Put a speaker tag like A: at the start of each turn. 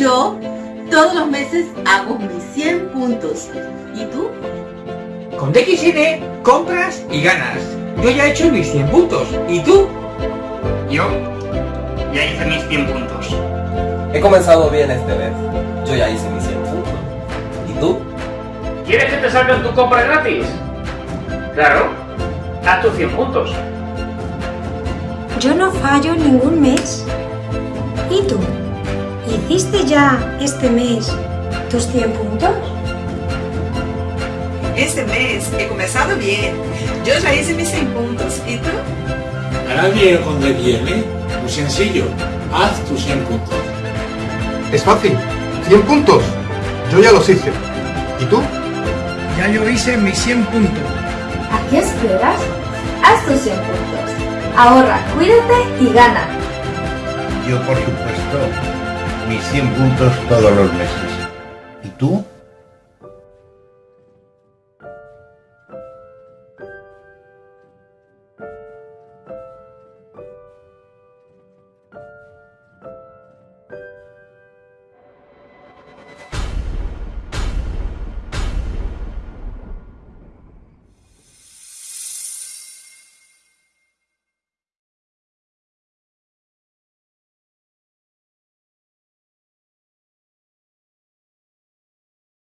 A: Yo todos los meses hago mis 100 puntos. ¿Y tú?
B: Con DXN compras y ganas. Yo ya he hecho mis 100 puntos. ¿Y tú?
C: Yo ya hice mis 100 puntos.
D: He comenzado bien este mes. Yo ya hice mis 100 puntos. ¿Y tú?
E: ¿Quieres que te salgan tu compra gratis? Claro, haz tus 100 puntos.
F: Yo no fallo ningún mes. ¿Y tú? ¿Hiciste ya este mes tus 100 puntos?
G: Este mes he comenzado bien. Yo ya hice mis 100 puntos. ¿Y tú?
H: ¿Hará bien con viene? Muy sencillo. Haz tus 100 puntos.
I: Es fácil. 100 puntos. Yo ya los hice. ¿Y tú?
J: Ya yo hice mis 100 puntos.
K: ¿A qué esperas? Haz tus 100 puntos. Ahorra, cuídate y gana.
L: Yo, por supuesto, mis 100 puntos todos los meses. ¿Y tú?